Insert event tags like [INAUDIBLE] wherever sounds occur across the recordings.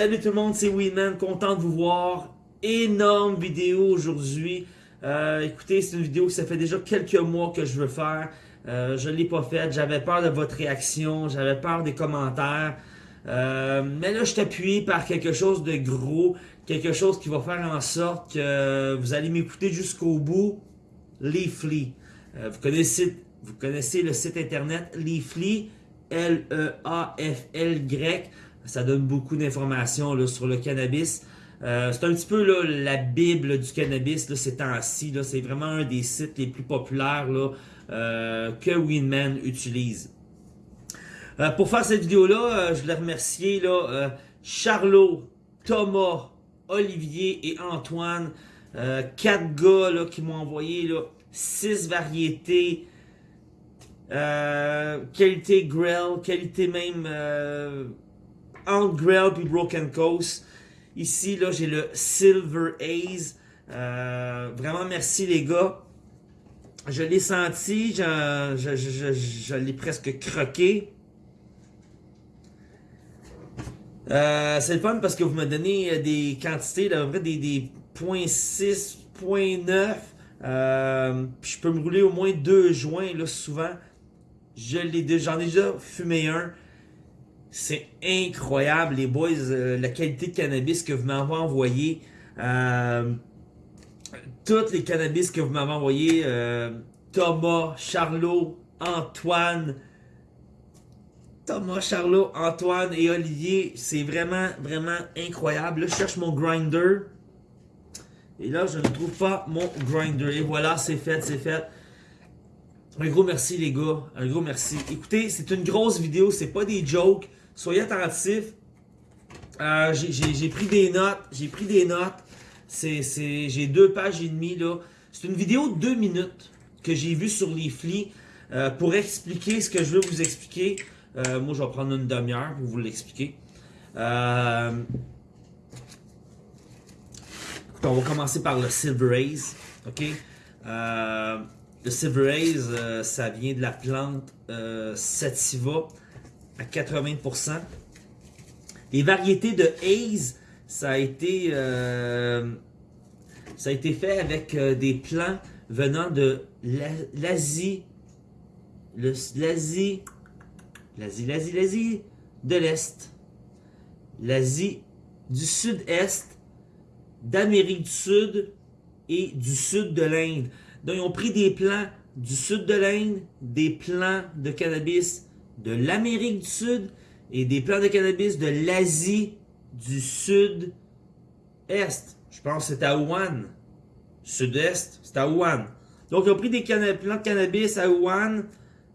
Salut tout le monde, c'est Winman, content de vous voir. Énorme vidéo aujourd'hui. Euh, écoutez, c'est une vidéo que ça fait déjà quelques mois que je veux faire. Euh, je ne l'ai pas faite, j'avais peur de votre réaction, j'avais peur des commentaires. Euh, mais là, je appuyé par quelque chose de gros, quelque chose qui va faire en sorte que vous allez m'écouter jusqu'au bout. Leafly. vous, connaissez, vous connaissez le site internet Leafly, L-E-A-F-L-Y. Ça donne beaucoup d'informations sur le cannabis. Euh, c'est un petit peu la bible du cannabis là, ces temps-ci. C'est vraiment un des sites les plus populaires euh, que Winman utilise. Euh, pour faire cette vidéo-là, je voulais remercier Charlot, Thomas, Olivier et Antoine. quatre gars qui m'ont envoyé six variétés. qualité grill, qualité même entre Grail puis Broken Coast. Ici, là, j'ai le Silver Haze. Euh, vraiment, merci les gars. Je l'ai senti, je, l'ai presque croqué. Euh, c'est le fun parce que vous me donnez euh, des quantités, là, vrai, des, des 0.6, 0.9. Euh, je peux me rouler au moins deux joints là, souvent. J'en ai déjà fumé un. C'est incroyable, les boys, euh, la qualité de cannabis que vous m'avez envoyé. Euh, toutes les cannabis que vous m'avez envoyé, euh, Thomas, Charlot, Antoine, Thomas, Charlot, Antoine et Olivier, c'est vraiment, vraiment incroyable. Je cherche mon grinder. Et là, je ne trouve pas mon grinder. Et voilà, c'est fait, c'est fait. Un gros merci les gars, un gros merci. Écoutez, c'est une grosse vidéo, c'est pas des jokes. Soyez attentifs. Euh, j'ai pris des notes. J'ai pris des notes. J'ai deux pages et demie là. C'est une vidéo de deux minutes que j'ai vue sur les flics euh, pour expliquer ce que je veux vous expliquer. Euh, moi, je vais prendre une demi-heure pour vous l'expliquer. on va commencer par le Silver Haze. OK? le Silver Haze, ça vient de la plante Sativa à 80%. Les variétés de Haze, ça a été, euh, ça a été fait avec euh, des plants venant de l'Asie, l'Asie, l'Asie, l'Asie, l'Asie de l'Est, l'Asie du Sud-Est, d'Amérique du Sud et du Sud de l'Inde. Donc, ils ont pris des plants du Sud de l'Inde, des plants de cannabis de l'Amérique du Sud et des plants de cannabis de l'Asie du Sud-Est. Je pense que c'est à Wuhan. Sud-Est, c'est à Wuhan. Donc, ils ont pris des plants de cannabis à Wuhan.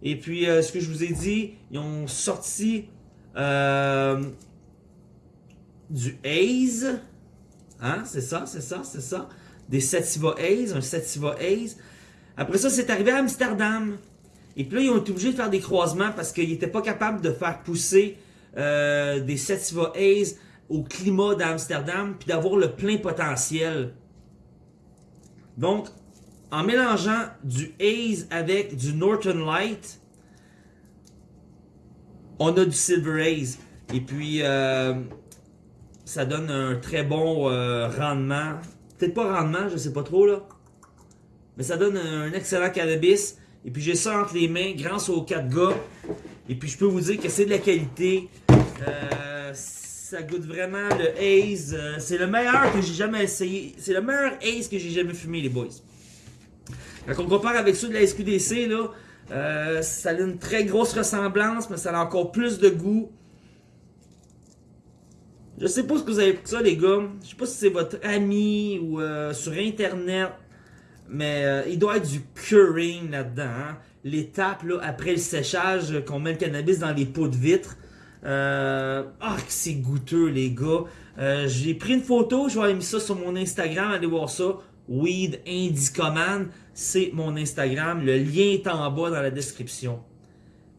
Et puis, euh, ce que je vous ai dit, ils ont sorti euh, du Haze. Hein? C'est ça, c'est ça, c'est ça. Des Sativa Haze, un Sativa Haze. Après ça, c'est arrivé à Amsterdam. Et puis là, ils ont été obligés de faire des croisements parce qu'ils n'étaient pas capables de faire pousser euh, des Sativa Haze au climat d'Amsterdam puis d'avoir le plein potentiel. Donc, en mélangeant du Haze avec du Norton Light, on a du Silver Haze. Et puis, euh, ça donne un très bon euh, rendement. Peut-être pas rendement, je sais pas trop là. Mais ça donne un excellent cannabis. Et puis j'ai ça entre les mains grâce aux quatre gars. Et puis je peux vous dire que c'est de la qualité. Euh, ça goûte vraiment le Haze. Euh, c'est le meilleur que j'ai jamais essayé. C'est le meilleur Haze que j'ai jamais fumé les boys. Quand on compare avec ceux de la SQDC, là, euh, ça a une très grosse ressemblance, mais ça a encore plus de goût. Je sais pas ce que vous avez pour ça, les gars. Je sais pas si c'est votre ami ou sur Internet. Mais euh, il doit être du curing là-dedans. Hein. L'étape là, après le séchage, qu'on met le cannabis dans les pots de vitre. Euh, ah, c'est goûteux, les gars. Euh, j'ai pris une photo, je vais aller mettre ça sur mon Instagram. Allez voir ça. Weed Indicoman, c'est mon Instagram. Le lien est en bas dans la description.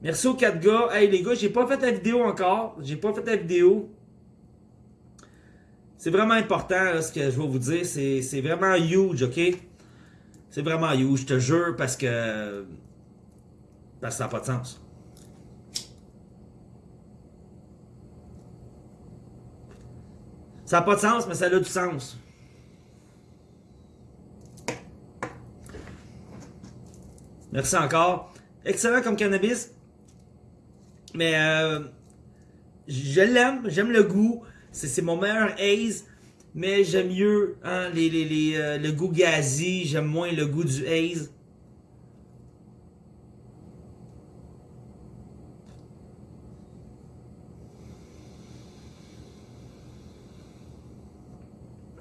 Merci aux quatre gars. Hey les gars, j'ai pas fait la vidéo encore. J'ai pas fait la vidéo. C'est vraiment important ce que je vais vous dire. C'est vraiment huge, ok? C'est vraiment you, je te jure, parce que. Parce que ça n'a pas de sens. Ça n'a pas de sens, mais ça a du sens. Merci encore. Excellent comme cannabis. Mais euh, je l'aime, j'aime le goût. C'est mon meilleur haze. Mais j'aime mieux hein, les, les, euh, le goût gazi. J'aime moins le goût du haze.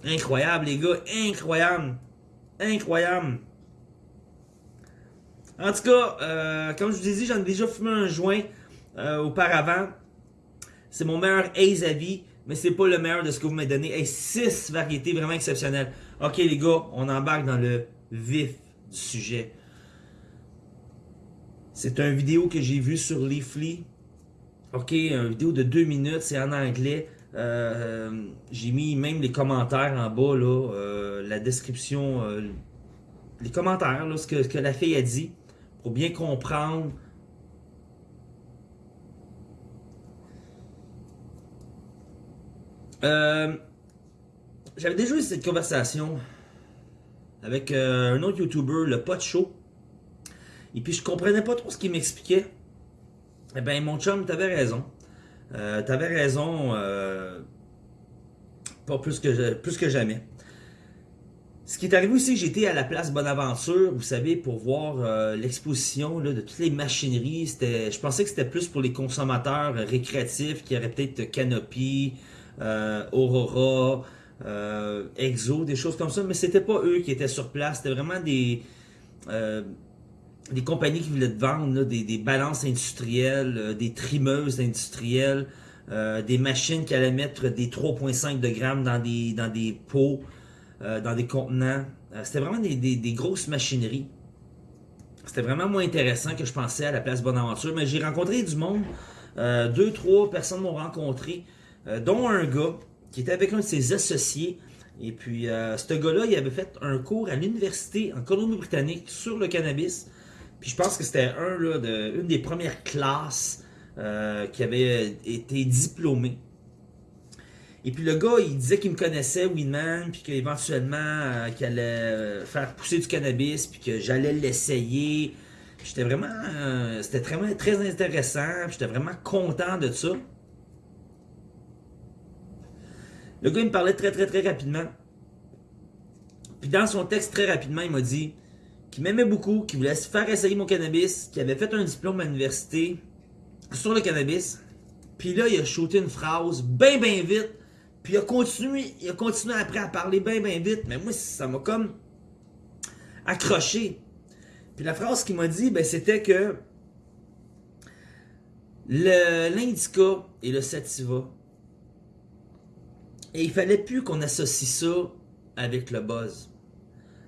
Incroyable, les gars. Incroyable. Incroyable. En tout cas, euh, comme je vous ai dit, j'en ai déjà fumé un joint euh, auparavant. C'est mon meilleur Ace à vie, mais c'est pas le meilleur de ce que vous m'avez donné. Hey, 6 variétés vraiment exceptionnelles. Ok les gars, on embarque dans le vif du sujet. C'est une vidéo que j'ai vue sur Leafly. Ok, une vidéo de 2 minutes, c'est en anglais. Euh, j'ai mis même les commentaires en bas, là, euh, la description, euh, les commentaires, là, ce, que, ce que la fille a dit, pour bien comprendre. J'avais déjà eu cette conversation avec un autre YouTuber, le Pot Show. Et puis je comprenais pas trop ce qu'il m'expliquait. Eh ben mon chum, t'avais raison. Euh, T'avais raison, euh, pas plus que, plus que jamais. Ce qui est arrivé aussi, j'étais à la place Bonaventure, vous savez, pour voir euh, l'exposition de toutes les machineries. Je pensais que c'était plus pour les consommateurs récréatifs, qui auraient peut-être Canopy, euh, Aurora, Exo, des choses comme ça, mais c'était pas eux qui étaient sur place, c'était vraiment des des compagnies qui voulaient te vendre des, balances industrielles, euh, des trimeuses industrielles, euh, des machines qui allaient mettre des 3,5 de grammes dans des, dans des pots, euh, dans des contenants. C'était vraiment des, grosses machineries. C'était vraiment moins intéressant que je pensais à la place Bonaventure, mais j'ai rencontré du monde. deux, trois personnes m'ont rencontré, dont un gars qui était avec un de ses associés. Et puis, ce gars-là, il avait fait un cours à l'université en Colombie-Britannique sur le cannabis. Puis je pense que c'était un de, une des premières classes euh, qui avait été diplômé. Et puis le gars, il disait qu'il me connaissait, Winman, puis qu'éventuellement, euh, qu'il allait euh, faire pousser du cannabis, puis que j'allais l'essayer. J'étais vraiment... c'était très, très intéressant, j'étais vraiment content de ça. Le gars, il me parlait très, très, très rapidement. Puis dans son texte, très rapidement, il m'a dit qui m'aimait beaucoup, qui voulait faire essayer mon cannabis, qui avait fait un diplôme à l'université sur le cannabis. Puis là, il a shooté une phrase bien, bien vite. Puis il a continué, il a continué après à parler bien, bien vite. Mais moi, ça m'a comme accroché. Puis la phrase qu'il m'a dit, ben, c'était que l'indica et le sativa, et il fallait plus qu'on associe ça avec le buzz.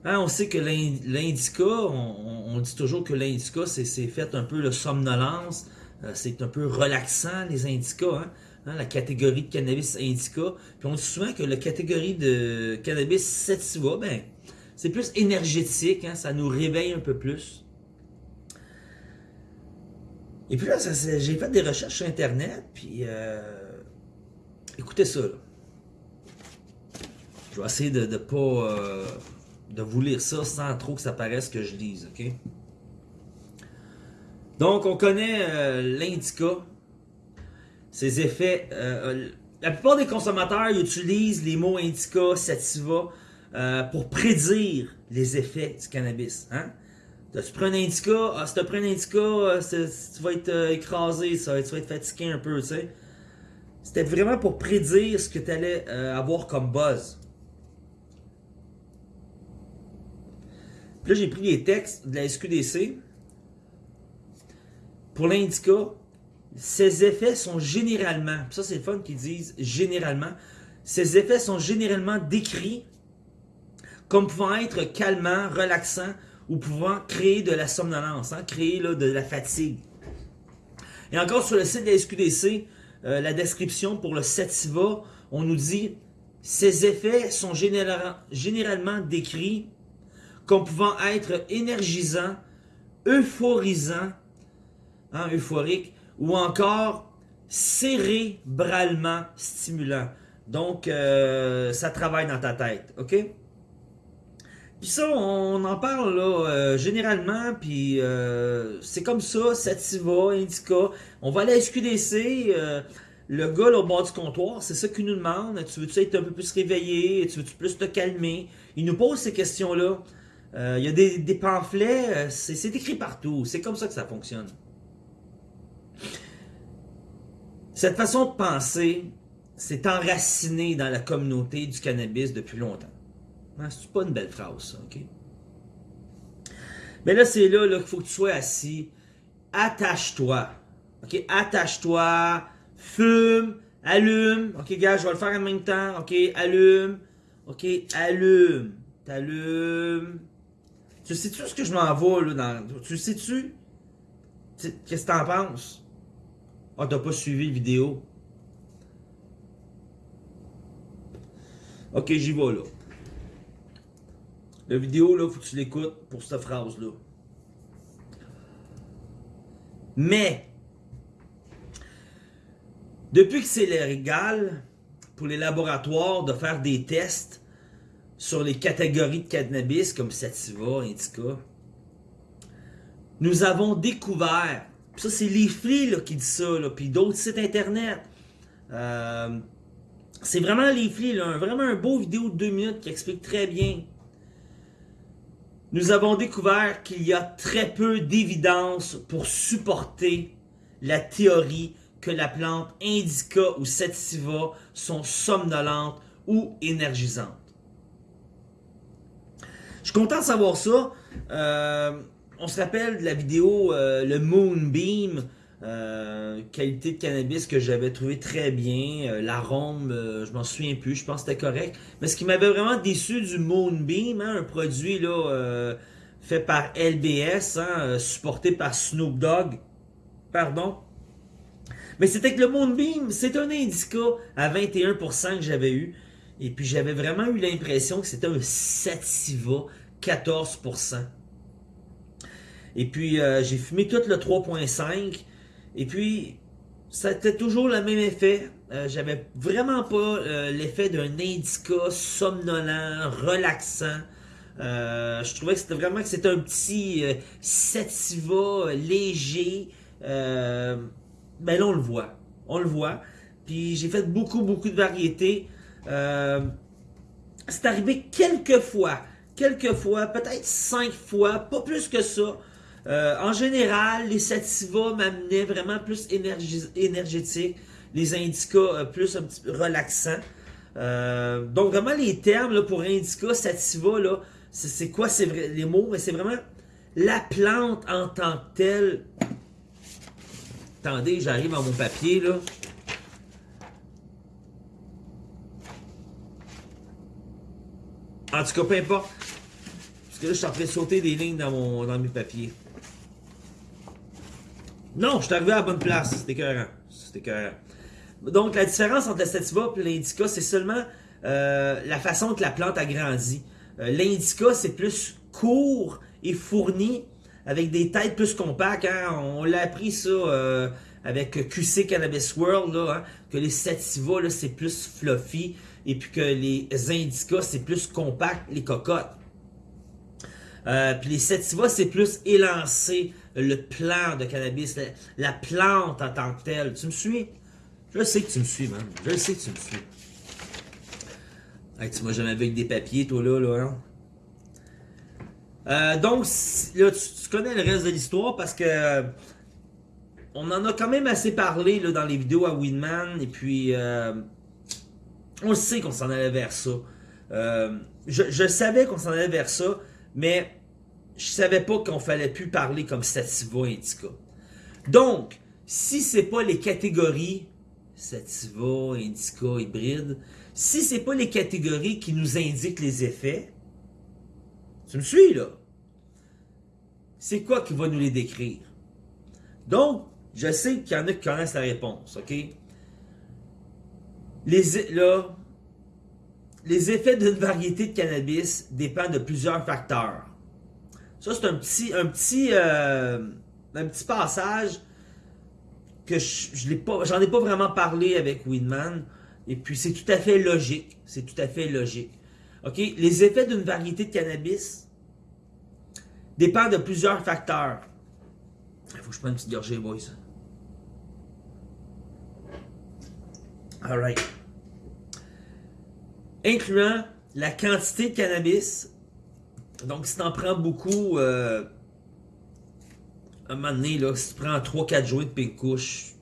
Hein, on sait que l'indica, on, dit toujours que l'indica, c'est fait un peu le somnolence, euh, c'est un peu relaxant les indicas, hein. Hein, la catégorie de cannabis indica. Puis on dit souvent que la catégorie de cannabis sativa, ben, c'est plus énergétique, ça nous réveille un peu plus. Et puis là, j'ai fait des recherches sur Internet, puis euh, écoutez ça. Je vais essayer de ne pas... Euh, de vous lire ça sans trop que ça paraisse que je lise, ok? Donc, on connaît euh, l'indica, ses effets. Euh, la plupart des consommateurs utilisent les mots indica, sativa pour prédire les effets du cannabis. Hein? Tu prends un indica, ah, si tu prends un indica, tu vas être écrasé, ça, tu vas être fatigué un peu, tu sais. C'était vraiment pour prédire ce que tu allais avoir comme buzz. Là, j'ai pris les textes de la SQDC. Pour l'indica, ces effets sont généralement, ça c'est fun qu'ils disent généralement, ces effets sont généralement décrits comme pouvant être calmants, relaxants ou pouvant créer de la somnolence, hein, créer de la fatigue. Et encore sur le site de la SQDC, euh, la description pour le sativa, on nous dit ces effets sont généralement décrits comme pouvant être énergisant, euphorisant, hein, euphorique, ou encore cérébralement stimulant. Donc, euh, ça travaille dans ta tête, ok? Puis ça, on en parle là, euh, généralement, puis euh, c'est comme ça, Sativa, Indica. On va aller à SQDC, le gars là, au bord du comptoir, c'est ça qu'il nous demande. Tu veux-tu être un peu plus réveillé? Tu veux-tu plus te calmer? Il nous pose ces questions-là. Il y a des, pamphlets, c'est écrit partout. C'est comme ça que ça fonctionne. Cette façon de penser s'est enracinée dans la communauté du cannabis depuis longtemps. Hein, c'est pas une belle phrase, ça, ok? Mais là, c'est là, qu'il faut que tu sois assis. Attache-toi. OK? Attache-toi. Fume. Allume. OK, gars, je vais le faire en même temps. OK, allume. OK, allume. T'allumes. Tu sais-tu ce que je m'en là? Dans... Tu sais-tu? Qu'est-ce que t'en penses? Ah, t'as pas suivi la vidéo. Ok, j'y vais là. La vidéo, là, faut que tu l'écoutes pour cette phrase-là. Mais, depuis que c'est légal pour les laboratoires de faire des tests sur les catégories de cannabis comme sativa, indica, nous avons découvert ça, c'est Leafly là, qui dit ça, là, puis d'autres sites internet. Euh, c'est vraiment Leafly, là, vraiment un beau vidéo de deux minutes qui explique très bien. Nous avons découvert qu'il y a très peu d'évidence pour supporter la théorie que la plante indica ou sativa sont somnolentes ou énergisantes. Je suis content de savoir ça. Euh, on se rappelle de la vidéo euh, le Moonbeam, euh, qualité de cannabis que j'avais trouvé très bien. Euh, l'arôme, je m'en souviens plus, je pense que c'était correct. Mais ce qui m'avait vraiment déçu du Moonbeam, hein, un produit fait par LBS, hein, supporté par Snoop Dogg, pardon? Mais c'était que le Moonbeam, c'est un indica à 21% que j'avais eu. Et puis j'avais vraiment eu l'impression que c'était un Sativa 14%. Et puis, euh, j'ai fumé tout le 3.5. Et puis, ça était toujours le même effet. Euh, j'avais vraiment pas euh, l'effet d'un indica somnolent, relaxant. je trouvais que c'était vraiment que c'était un petit sativa léger. ben là, on le voit. On le voit. Puis j'ai fait beaucoup, beaucoup de variétés. C'est arrivé quelques fois. Quelques fois, peut-être cinq fois, pas plus que ça. Euh, en général, les sativa m'amenaient vraiment plus énergétique, les indica euh, plus un petit peu relaxants. Euh, donc vraiment les termes pour indica, sativa, là, c'est quoi? Vrai, les mots? Mais c'est vraiment la plante en tant que telle. Attendez, j'arrive à mon papier là. En tout cas, peu importe. Parce que là, je suis en train de sauter des lignes dans, mon, dans mes papiers. Non, je suis arrivé à la bonne place. C'était écœurant. C'était écœurant. Donc, la différence entre la sativa et l'indica, c'est seulement euh, la façon que la plante a grandi. Euh, l'indica, c'est plus court et fourni, avec des têtes plus compactes. Hein. On l'a appris ça euh, avec QC Cannabis World, hein, que les sativa, c'est plus fluffy, et puis que les indica, c'est plus compact, les cocottes. puis les sativa, c'est plus élancé, le plan de cannabis, la, plante en tant que telle. Tu me suis? Je sais que tu me suis, man. Je sais que tu me suis. tu m'as jamais vu avec des papiers, toi, là, là, hein? euh, donc, là, tu, connais le reste de l'histoire parce que on en a quand même assez parlé là, dans les vidéos à Winman et puis euh, on sait qu'on s'en allait vers ça. Euh, je, je savais qu'on s'en allait vers ça, mais je savais pas qu'on fallait plus parler comme sativa indica. Donc, si c'est pas les catégories sativa, indica, hybride, si c'est pas les catégories qui nous indiquent les effets, tu me suis là? C'est quoi qui va nous les décrire? Donc, je sais qu'il y en a qui connaissent la réponse, ok? Les, là, les effets d'une variété de cannabis dépendent de plusieurs facteurs. Ça, c'est un petit, un petit, euh, un petit passage que je, pas, j'en ai pas vraiment parlé avec Winman. Et puis, c'est tout à fait logique. C'est tout à fait logique. OK? Les effets d'une variété de cannabis dépendent de plusieurs facteurs. Il faut que je prenne une petite gorgée, boys. Alright. Incluant la quantité de cannabis. Donc, si tu en prends beaucoup, euh, à un moment donné, là, si tu prends 3-4 joints de pink couche,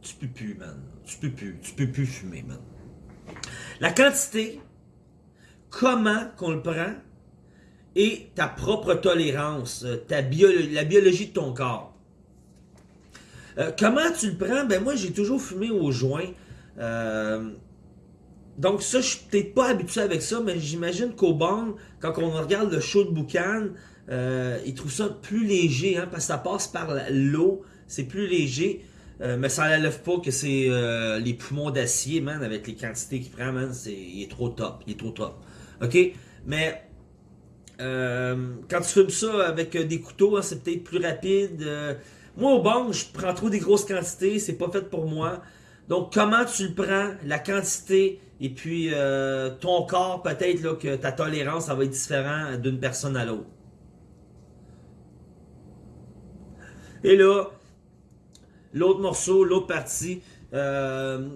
tu peux plus, man. Tu peux plus. Tu peux plus fumer, man. La quantité, comment qu'on le prend, et ta propre tolérance, euh, ta bio, la biologie de ton corps. Euh, comment tu le prends? Ben moi, j'ai toujours fumé au joint. Euh, donc ça, je suis peut-être pas habitué avec ça, mais j'imagine qu'au banc, quand on regarde le show de boucan, euh, ils trouvent ça plus léger, hein, parce que ça passe par l'eau, c'est plus léger. Euh, mais ça n'enlève pas que c'est les poumons d'acier, man, avec les quantités qu'il prend, man, c'est, il est trop top, il est trop top. OK? Mais quand tu fumes ça avec des couteaux, hein, c'est peut-être plus rapide. moi, au banc, je prends trop des grosses quantités, c'est pas fait pour moi. Donc, comment tu le prends, la quantité, et puis ton corps, peut-être que ta tolérance, ça va être différent d'une personne à l'autre. Et là, l'autre morceau, l'autre partie, euh,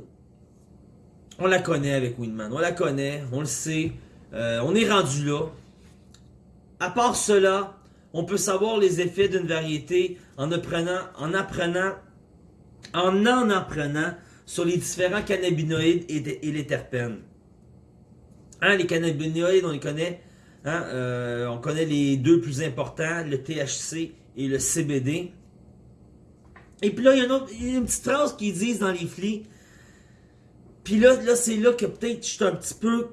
on la connaît avec Winman. On la connaît, on le sait. Euh, on est rendu là. À part cela, on peut savoir les effets d'une variété en apprenant, en en apprenant sur les différents cannabinoïdes et, les terpènes. Hein, les cannabinoïdes, on les connaît. Hein, euh, on connaît les deux plus importants, le THC et le CBD. Et puis là, il y, a une, petite phrase qu'ils disent dans les flics. Puis là, là c'est là que peut-être je suis un petit peu...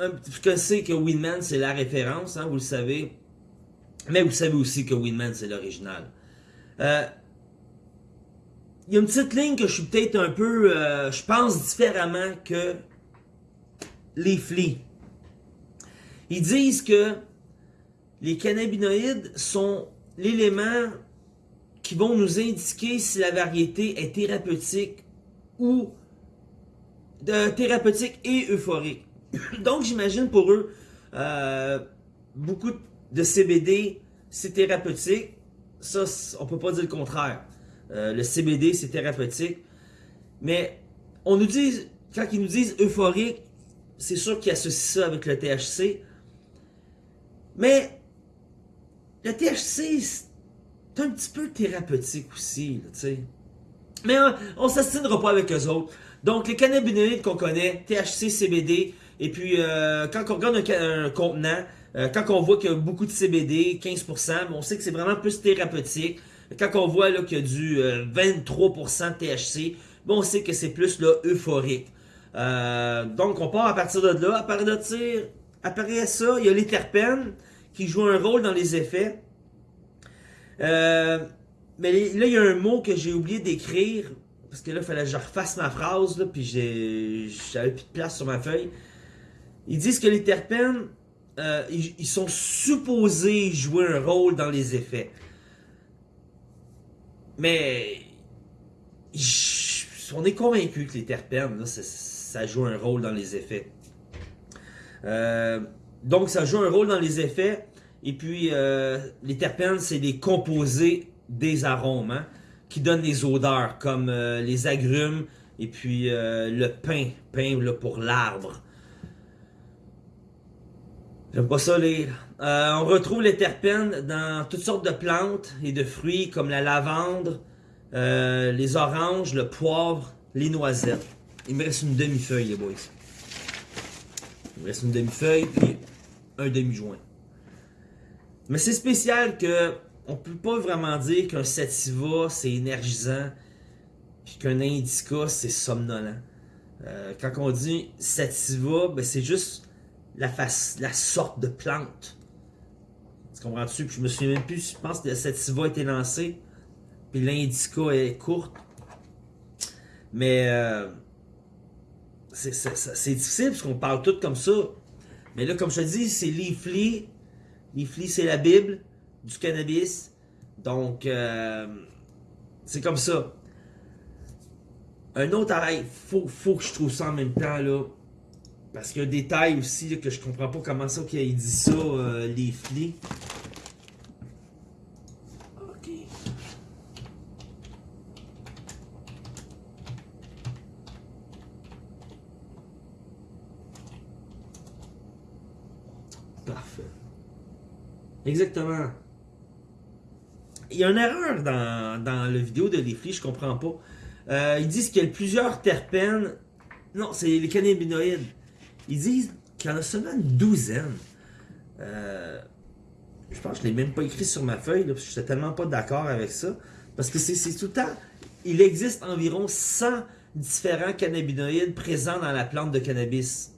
Un, que c'est que Winman, c'est la référence, hein, vous le savez. Mais vous savez aussi que Winman, c'est l'original. Euh, il y a une petite ligne que je suis peut-être un peu... Euh, je pense différemment que les flics. Ils disent que les cannabinoïdes sont l'élément qui vont nous indiquer si la variété est thérapeutique ou de, thérapeutique et euphorique. [COUGHS] Donc j'imagine pour eux, euh, beaucoup de CBD, c'est thérapeutique. Ça, on peut pas dire le contraire. Euh, le CBD, c'est thérapeutique. Mais on nous dit, quand ils nous disent euphorique, c'est sûr qu'ils associent ça avec le THC. Mais le THC, c'est un petit peu thérapeutique aussi, tu sais. Mais hein, on, ne s'assinera pas avec eux autres. Donc, les cannabinoïdes qu'on connaît, THC, CBD, et puis euh, quand on regarde un, contenant, euh, quand on voit qu'il y a beaucoup de CBD, 15%, on sait que c'est vraiment plus thérapeutique. Quand on voit qu'il y a du 23% euh, THC, on sait que c'est plus là, euphorique. donc, on part à partir de là. À partir de après ça, il y a les terpènes qui jouent un rôle dans les effets. Euh, mais là, il y a un mot que j'ai oublié d'écrire. Parce que là, il fallait que je refasse ma phrase. Là, puis j'avais plus de place sur ma feuille. Ils disent que les terpènes, euh, ils, sont supposés jouer un rôle dans les effets. Mais on est convaincu que les terpènes, ça, joue un rôle dans les effets. Euh, donc, ça joue un rôle dans les effets. Et puis, euh, les terpènes, c'est des composés des arômes hein, qui donnent des odeurs, comme euh, les agrumes et puis le pain, pain pour l'arbre. J'aime pas ça lire. on retrouve les terpènes dans toutes sortes de plantes et de fruits comme la lavande, les oranges, le poivre, les noisettes. Il me reste une demi-feuille, les boys. Il me reste une demi-feuille puis un demi-joint. Mais c'est spécial que on peut pas vraiment dire qu'un sativa c'est énergisant puis qu'un indica c'est somnolent. Euh, quand on dit sativa, ben c'est juste la, face, la sorte de plante. Puis je me souviens même plus, je pense que le sativa a été lancé, puis l'indica est courte. Mais euh, c'est difficile parce qu'on parle tout comme ça. Mais là, comme je te dis, c'est Leafly Leafly, c'est la Bible du cannabis. Donc, euh, c'est comme ça. Un autre arrêt, faut, faut que je trouve ça en même temps, là. Parce qu'il y a un détail aussi que je comprends pas comment ça qu'il dit ça, euh, les flics. Ok. Parfait. Exactement. Il y a une erreur dans, dans la vidéo de Leafly, je comprends pas. Euh, ils disent qu'il y a plusieurs terpènes. Non, c'est les cannabinoïdes. Ils disent qu'il y en a seulement une douzaine. Euh, je pense que je ne l'ai même pas écrit sur ma feuille, parce que je suis tellement pas d'accord avec ça. Parce que c'est tout le temps. Il existe environ 100 différents cannabinoïdes présents dans la plante de cannabis.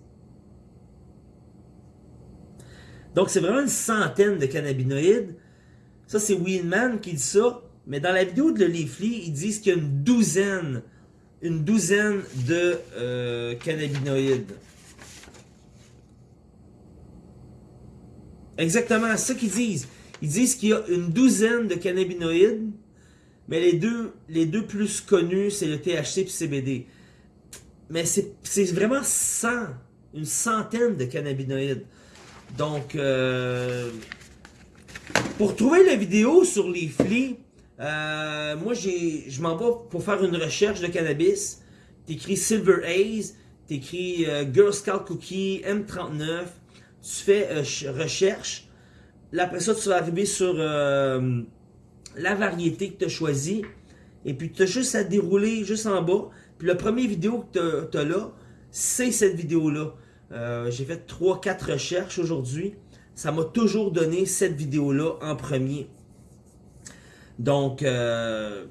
Donc, c'est vraiment une centaine de cannabinoïdes. Ça, c'est Wheelman qui dit ça. Mais dans la vidéo de Leafly, ils disent qu'il y a une douzaine, une douzaine de euh, cannabinoïdes. Exactement, c'est ça qu'ils disent. Ils disent qu'il y a une douzaine de cannabinoïdes, mais les deux, les deux plus connus, c'est le THC et le CBD. Mais c'est vraiment 100, une centaine de cannabinoïdes. Donc, euh, pour trouver la vidéo sur les flics, euh, moi je m'en vais pour faire une recherche de cannabis. T'écris Silver Haze, t'écris euh, Girl Scout Cookie, M39, tu fais euh, recherche. Là, après ça, tu vas arriver sur la variété que tu as choisie. Et puis tu as juste à dérouler juste en bas. Puis la première vidéo que tu as, là, c'est cette vidéo-là. J'ai fait 3-4 recherches aujourd'hui ça m'a toujours donné cette vidéo-là en premier. Donc, euh,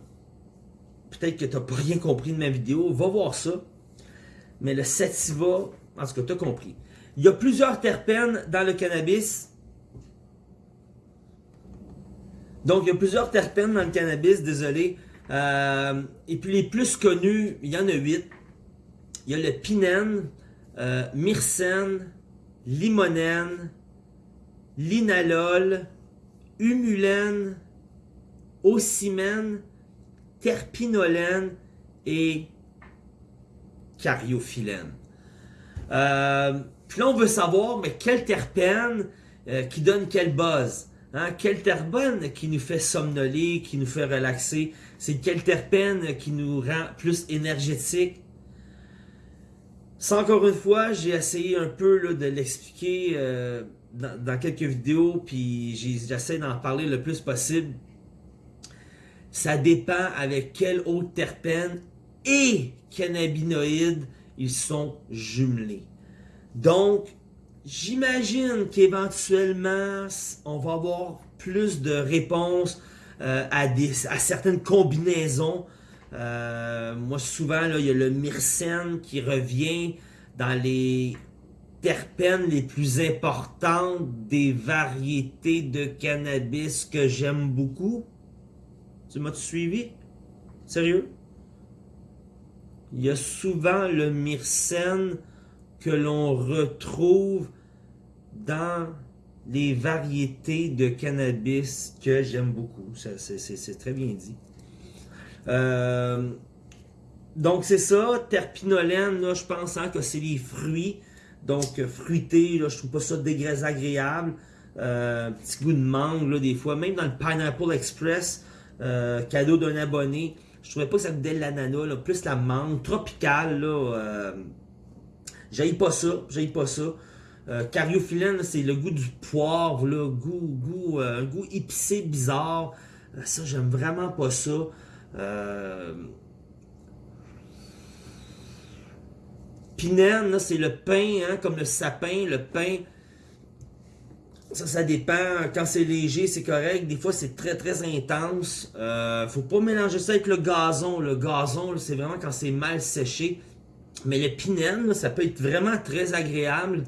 peut-être que tu n'as pas [LAUGHS] rien compris de ma vidéo, va voir ça. Mais le sativa, en tout cas, tu as compris. Il y a plusieurs terpènes dans le cannabis. Donc, il y a plusieurs terpènes dans le cannabis, désolé. Euh, et puis, les plus connus, il y en a huit. Il y a le pinène, euh, myrcène, limonène, linalol, humulène, ocimène, terpinolène et cariophyllène. Euh, puis là, on veut savoir, mais quel terpène euh, qui donne quel buzz? Hein? Quel terpène qui nous fait somnoler, qui nous fait relaxer? C'est quel terpène qui nous rend plus énergétique? Ça, encore une fois, j'ai essayé un peu de l'expliquer euh, dans, quelques vidéos, puis j'essaie d'en parler le plus possible. Ça dépend avec quel autre terpène et cannabinoïdes ils sont jumelés. Donc, j'imagine qu'éventuellement, on va avoir plus de réponses euh, à, certaines combinaisons. Euh, moi, souvent, il y a le myrcène qui revient dans les terpènes les plus importantes des variétés de cannabis que j'aime beaucoup. Tu m'as suivi? Sérieux? Il y a souvent le myrcène que l'on retrouve dans les variétés de cannabis que j'aime beaucoup. C'est très bien dit. Euh, donc c'est ça, terpinolène, là, je pense hein, que c'est les fruits. Donc, euh, fruité, là, je trouve pas ça désagréable. Euh, petit goût de mangue, là, des fois. Même dans le Pineapple Express, euh, cadeau d'un abonné, je trouvais pas que ça goûtait l'ananas, plus la mangue, tropicale, là. Euh, J'aille pas ça, j'aille pas ça. Euh, c'est le goût du poivre, là, goût, goût, un goût épicé, bizarre. ça, j'aime vraiment pas ça. Euh, Pinène, c'est le pain, hein, comme le sapin, le pain. Ça, ça dépend. Quand c'est léger, c'est correct. Des fois, c'est très, très intense. Euh, faut pas mélanger ça avec le gazon. Le gazon, c'est vraiment quand c'est mal séché. Mais le pinène, ça peut être vraiment très agréable.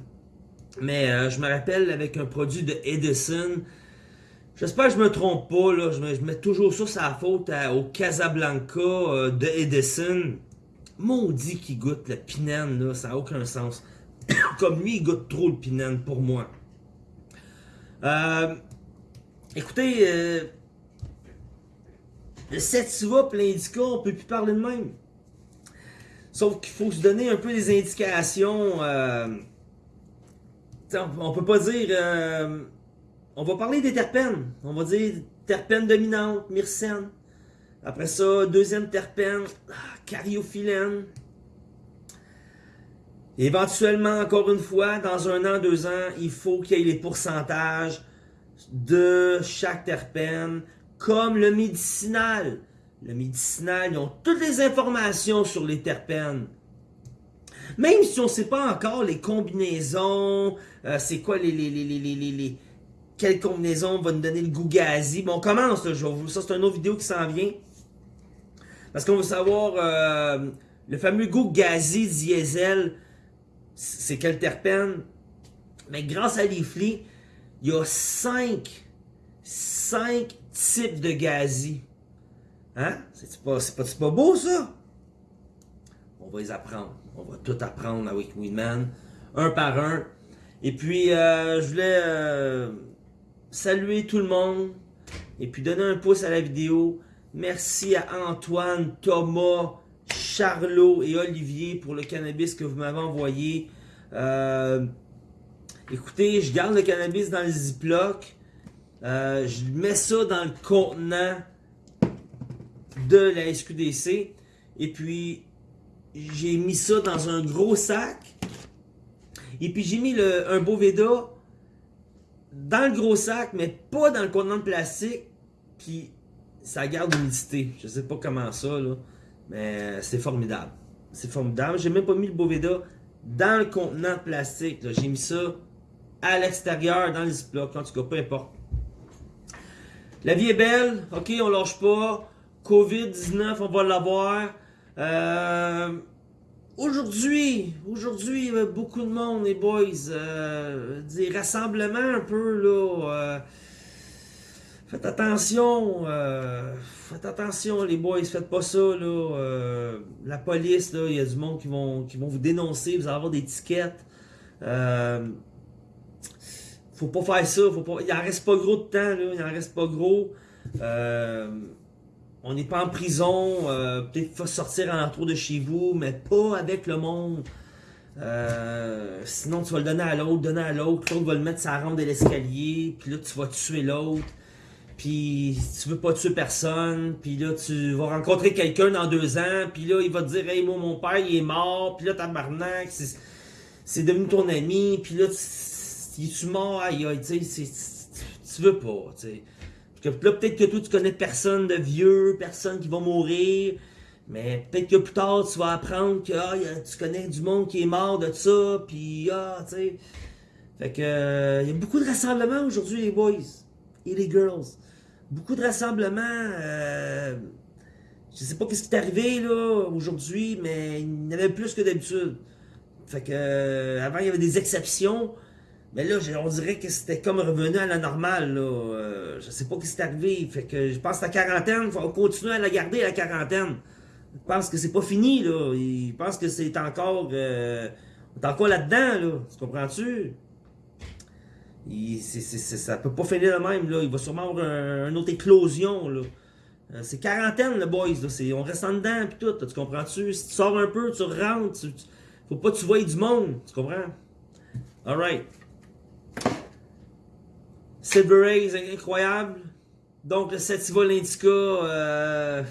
Mais euh, je me rappelle avec un produit de Edison. J'espère que je me trompe pas. Là. Je, mets toujours ça la faute au Casablanca euh, de Edison. Maudit qui goûte le pinène, là, ça n'a aucun sens. [COUGHS] Comme lui, il goûte trop le pinène pour moi. Euh, écoutez, euh, le sativa et l'indica, on peut plus parler de même. Sauf qu'il faut se donner un peu des indications. Euh, on peut pas dire... Euh, on va parler des terpènes. On va dire terpène dominante, myrcène. Après ça, deuxième terpène, ah, cariophyllène. Éventuellement, encore une fois, dans un an, deux ans, il faut qu'il y ait les pourcentages de chaque terpène, comme le médicinal. Le médicinal, ils ont toutes les informations sur les terpènes. Même si on ne sait pas encore les combinaisons, euh, c'est quoi les, les, les, les, quelle combinaison va nous donner le goût gazi. Bon, on commence, là, je ça c'est une autre vidéo qui s'en vient. Parce qu'on veut savoir euh, le fameux goût gazi diesel, c'est quel terpène? Mais grâce à l'IFLI, il y a 5, 5 types de gazi. Hein? C'est pas, pas, pas beau ça? On va les apprendre. On va tout apprendre avec Weedman, un par un. Et puis, euh, je voulais euh, saluer tout le monde et puis donner un pouce à la vidéo. Merci à Antoine, Thomas, Charlot et Olivier pour le cannabis que vous m'avez envoyé. Euh, écoutez, je garde le cannabis dans le Ziploc. je mets ça dans le contenant de la SQDC. Et puis, j'ai mis ça dans un gros sac. Et puis, j'ai mis le, un beau Veda dans le gros sac, mais pas dans le contenant de plastique. Puis, ça garde l'humidité. Je sais pas comment ça, là. Mais c'est formidable. C'est formidable. J'ai même pas mis le Boveda dans le contenant de plastique. J'ai mis ça à l'extérieur, dans les Ziploc. En tout cas, peu importe. La vie est belle. OK, on lâche pas. COVID-19, on va l'avoir. Euh, aujourd'hui, aujourd'hui, a beaucoup de monde, les boys. Euh, des rassemblements un peu, là. Euh, faites attention. Euh, faites attention, les boys. Faites pas ça, là. la police, là, il y a du monde qui vont, vous dénoncer. Vous allez avoir des tickets. faut pas faire ça. Il en reste pas gros de temps. Il en reste pas gros. Euh, on n'est pas en prison, euh, peut-être faut sortir en l'entour de chez vous, mais pas avec le monde. Euh, sinon, tu vas le donner à l'autre, donner à l'autre, l'autre va le mettre la rampe de l'escalier, puis là, tu vas tuer l'autre. Puis tu veux pas tuer personne, puis là, tu vas rencontrer quelqu'un dans deux ans, puis là, il va te dire « Hey, mon père, il est mort, puis là, tabarnak, c'est devenu ton ami, puis là, tu, tu mort, aïe, aïe, tu veux pas, tu. Que là, peut-être que toi, tu connais personne de vieux, personne qui va mourir. Mais peut-être que plus tard, tu vas apprendre que ah, tu connais du monde qui est mort de ça. Puis, ah, tu sais. Fait que, euh, il y a beaucoup de rassemblements aujourd'hui, les boys et les girls. Beaucoup de rassemblements. Euh, je sais pas ce qui est arrivé, aujourd'hui, mais il y en avait plus que d'habitude. Fait que, euh, avant, il y avait des exceptions. Mais là, on dirait que c'était comme revenu à la normale. Là. Euh, je sais pas ce qui s'est arrivé. Fait que je pense que la quarantaine, faut continuer à la garder, la quarantaine. Je pense que c'est pas fini. là. Je pense que c'est encore... Euh, on est encore là-dedans. Là. Tu comprends-tu? ça peut pas finir de même. Là. Il va sûrement avoir une autre éclosion. là. Euh, c'est quarantaine, le boys. Là. On reste en dedans pis tout. Tu comprends-tu? Si tu sors un peu, tu rentres. Tu, faut pas que tu voyes du monde. Tu comprends? Alright. Silver Rays, incroyable. Donc, le Sativa Indica, euh,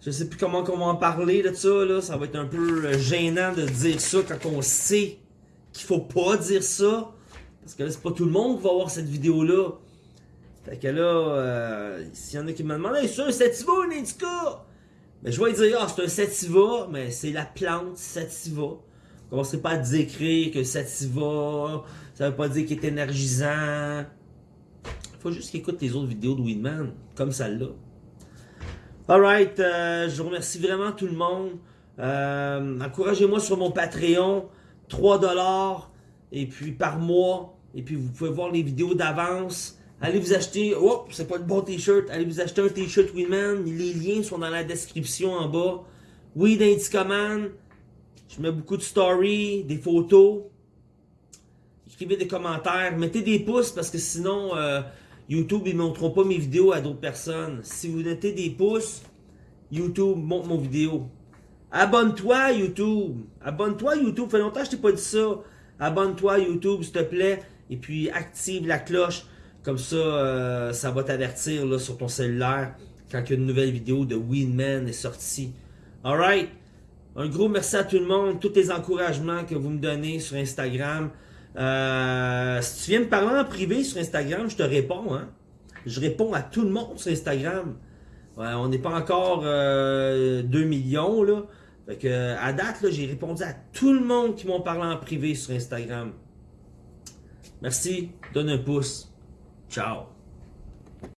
je sais plus comment on va en parler de ça, là. Ça va être un peu euh, gênant de dire ça quand on sait qu'il faut pas dire ça. Parce que là, c'est pas tout le monde qui va voir cette vidéo-là. Fait que là, euh, s'il y en a qui me demandent, hey, c'est un Sativa ou un Indica? Mais je vais dire, ah, c'est un Sativa, mais c'est la plante Sativa. Commencerez pas à décrire que Sativa, ça veut pas dire qu'il est énergisant faut juste qu'il écoute les autres vidéos de Weedman, comme celle-là. Alright, euh, je remercie vraiment tout le monde. Euh, encouragez-moi sur mon Patreon, 3$ et puis par mois. Et puis vous pouvez voir les vidéos d'avance. Allez vous acheter, oh, c'est pas le bon t-shirt, allez vous acheter un t-shirt Weedman. Les liens sont dans la description en bas. Weed Indicaman. Je mets beaucoup de stories, des photos. Écrivez des commentaires, mettez des pouces parce que sinon... Euh, YouTube, ils ne montreront pas mes vidéos à d'autres personnes. Si vous mettez des pouces, YouTube montre mon vidéo. Abonne-toi YouTube. Abonne-toi YouTube. Fait longtemps que je t'ai pas dit ça. Abonne-toi YouTube, s'il te plaît. Et puis active la cloche. Comme ça, euh, ça va t'avertir sur ton cellulaire quand une nouvelle vidéo de Winman est sortie. Alright? Un gros merci à tout le monde, tous les encouragements que vous me donnez sur Instagram. Euh, si tu viens me parler en privé sur Instagram, je te réponds. Hein? Je réponds à tout le monde sur Instagram. on n'est pas encore 2 euh, millions. Là. Fait que, à date, j'ai répondu à tout le monde qui m'ont parlé en privé sur Instagram. Merci, donne un pouce. Ciao.